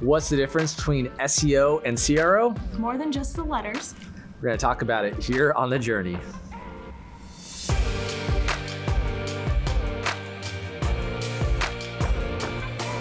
What's the difference between SEO and CRO? More than just the letters. We're going to talk about it here on The Journey.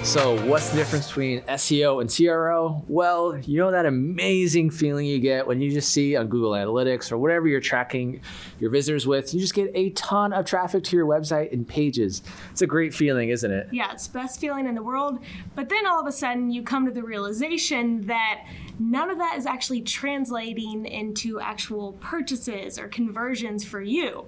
So what's the difference between SEO and CRO? Well, you know that amazing feeling you get when you just see on Google Analytics or whatever you're tracking your visitors with, you just get a ton of traffic to your website and pages. It's a great feeling, isn't it? Yeah, it's the best feeling in the world. But then all of a sudden you come to the realization that none of that is actually translating into actual purchases or conversions for you.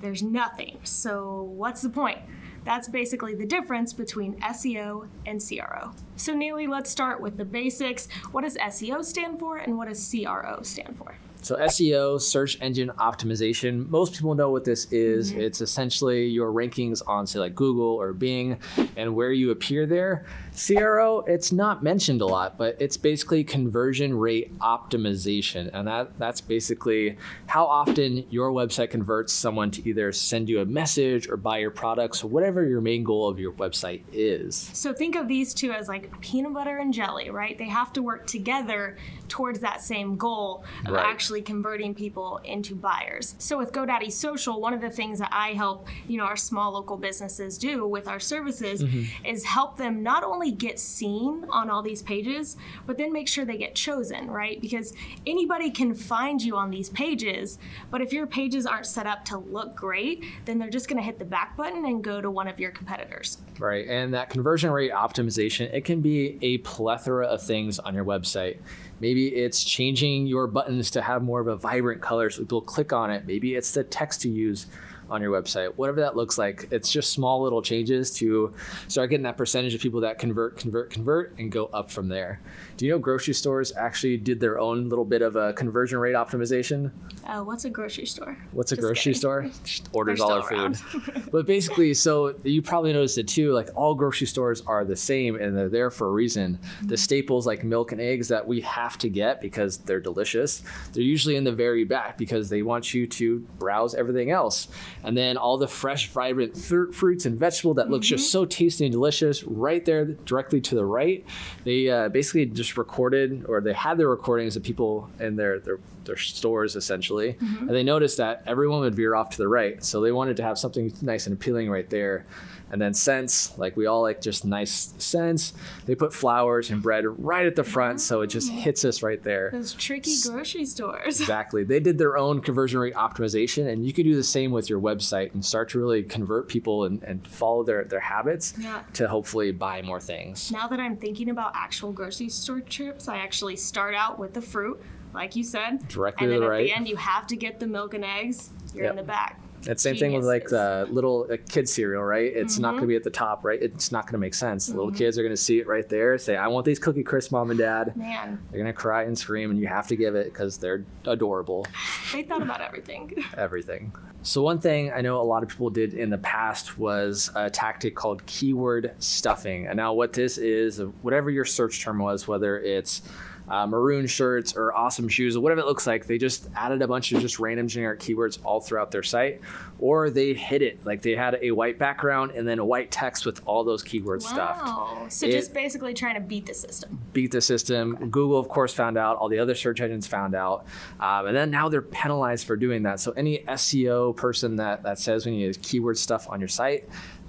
There's nothing. So what's the point? That's basically the difference between SEO and CRO. So Neely, let's start with the basics. What does SEO stand for and what does CRO stand for? So SEO, search engine optimization, most people know what this is. Mm-hmm. It's essentially your rankings on say like Google or Bing and where you appear there. CRO, it's not mentioned a lot, but it's basically conversion rate optimization. And that, that's basically how often your website converts someone to either send you a message or buy your products, or whatever your main goal of your website is. So think of these two as like peanut butter and jelly, right? They have to work together towards that same goal of right. actually converting people into buyers. So with GoDaddy Social, one of the things that I help, you know, our small local businesses do with our services mm-hmm. is help them not only get seen on all these pages, but then make sure they get chosen, right? Because anybody can find you on these pages, but if your pages aren't set up to look great, then they're just going to hit the back button and go to one of your competitors. Right. And that conversion rate optimization, it can be a plethora of things on your website. Maybe it's changing your buttons to have more of a vibrant color so people click on it. Maybe it's the text you use on your website, whatever that looks like. It's just small little changes to start getting that percentage of people that convert, convert, convert, and go up from there. Do you know grocery stores actually did their own little bit of a conversion rate optimization? Uh, what's a grocery store? What's a just grocery kidding. store? Just orders all our food. but basically, so you probably noticed it too. Like all grocery stores are the same, and they're there for a reason. Mm-hmm. The staples like milk and eggs that we have to get because they're delicious. They're usually in the very back because they want you to browse everything else and then all the fresh, vibrant fr- fruits and vegetable that mm-hmm. looks just mm-hmm. so tasty and delicious right there directly to the right. They uh, basically just recorded or they had their recordings of people in their their, their stores essentially, mm-hmm. and they noticed that everyone would veer off to the right. So they wanted to have something nice and appealing right there. And then scents, like we all like just nice scents. They put flowers and bread right at the front, so it just hits us right there. Those tricky grocery stores. exactly. They did their own conversion rate optimization, and you could do the same with your website and start to really convert people and, and follow their, their habits yeah. to hopefully buy more things. Now that I'm thinking about actual grocery store trips, I actually start out with the fruit, like you said. Directly and then the at right. the end, you have to get the milk and eggs. You're yep. in the back. That same thing with like the little kid cereal, right? It's mm-hmm. not going to be at the top, right? It's not going to make sense. Mm-hmm. Little kids are going to see it right there, say, "I want these Cookie Crisp, mom and dad." Man, they're going to cry and scream, and you have to give it because they're adorable. They thought about everything. everything. So one thing I know a lot of people did in the past was a tactic called keyword stuffing. And now what this is, whatever your search term was, whether it's uh, maroon shirts or awesome shoes or whatever it looks like. They just added a bunch of just random generic keywords all throughout their site, or they hid it like they had a white background and then a white text with all those keywords wow. stuffed. So it, just basically trying to beat the system. Beat the system. Okay. Google, of course, found out. All the other search engines found out, um, and then now they're penalized for doing that. So any SEO person that that says we need keyword stuff on your site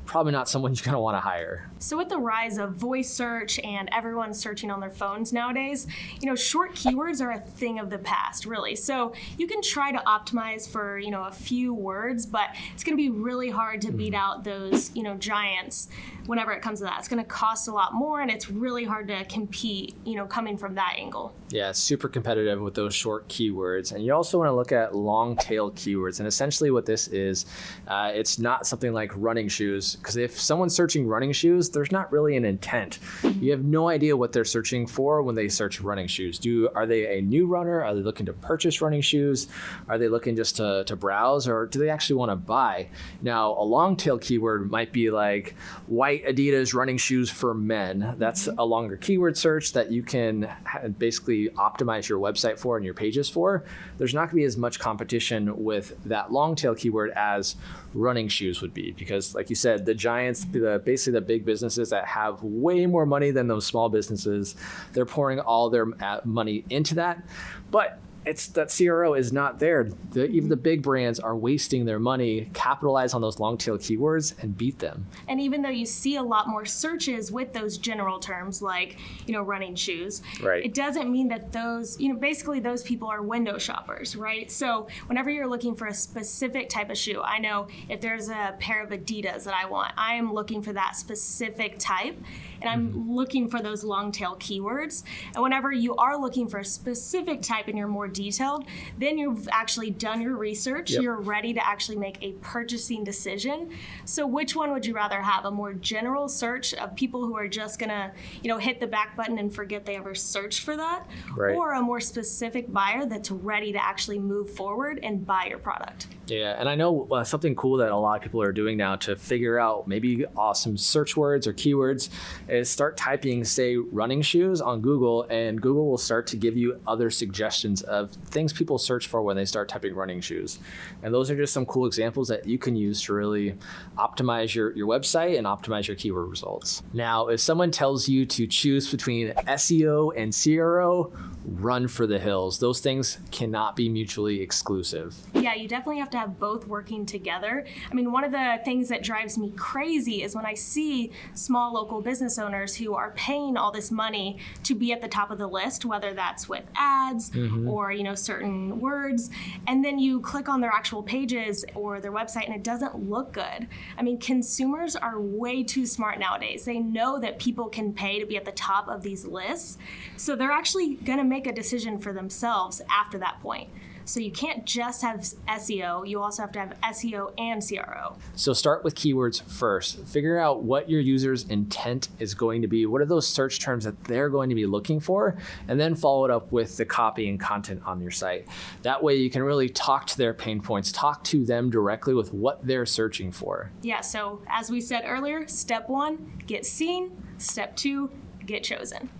probably not someone you're going to want to hire. So with the rise of voice search and everyone searching on their phones nowadays, you know, short keywords are a thing of the past, really. So you can try to optimize for, you know, a few words, but it's going to be really hard to beat mm-hmm. out those, you know, giants whenever it comes to that. It's going to cost a lot more and it's really hard to compete, you know, coming from that angle. Yeah, super competitive with those short keywords. And you also want to look at long tail keywords. And essentially what this is, uh, it's not something like running shoes because if someone's searching running shoes, there's not really an intent. You have no idea what they're searching for when they search running shoes. Do are they a new runner? Are they looking to purchase running shoes? Are they looking just to, to browse, or do they actually want to buy? Now, a long tail keyword might be like white Adidas running shoes for men. That's a longer keyword search that you can basically optimize your website for and your pages for. There's not going to be as much competition with that long tail keyword as running shoes would be because, like you said, the giants, the, basically the big businesses that have way more money than those small businesses, they're pouring all their uh, money into that. But it's that CRO is not there. The, even the big brands are wasting their money, capitalize on those long tail keywords and beat them. And even though you see a lot more searches with those general terms like, you know, running shoes, right. it doesn't mean that those, you know, basically those people are window shoppers, right? So whenever you're looking for a specific type of shoe, I know if there's a pair of Adidas that I want, I am looking for that specific type and I'm mm-hmm. looking for those long tail keywords. And whenever you are looking for a specific type and you're more detailed, then you've actually done your research. Yep. You're ready to actually make a purchasing decision. So which one would you rather have? A more general search of people who are just gonna, you know, hit the back button and forget they ever searched for that? Right. Or a more specific buyer that's ready to actually move forward and buy your product? Yeah, and I know uh, something cool that a lot of people are doing now to figure out maybe awesome search words or keywords is start typing, say, running shoes on Google, and Google will start to give you other suggestions of things people search for when they start typing running shoes. And those are just some cool examples that you can use to really optimize your, your website and optimize your keyword results. Now, if someone tells you to choose between SEO and CRO, run for the hills. Those things cannot be mutually exclusive. Yeah, you definitely have to have both working together. I mean, one of the things that drives me crazy is when I see small local business owners who are paying all this money to be at the top of the list, whether that's with ads mm-hmm. Or, you know, certain words, and then you click on their actual pages or their website and it doesn't look good. I mean, consumers are way too smart nowadays. They know that people can pay to be at the top of these lists. So they're actually going to make a decision for themselves after that point. So you can't just have SEO, you also have to have SEO and CRO. So start with keywords first. Figure out what your user's intent is going to be. What are those search terms that they're going to be looking for? And then follow it up with the copy and content on your site. That way you can really talk to their pain points, talk to them directly with what they're searching for. Yeah, so as we said earlier, step one, get seen. Step two, get chosen.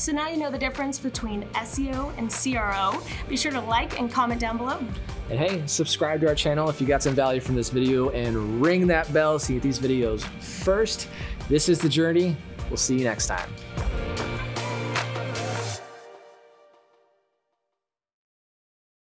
So now you know the difference between SEO and CRO. Be sure to like and comment down below. And hey, subscribe to our channel if you got some value from this video and ring that bell so you get these videos first. This is The Journey. We'll see you next time.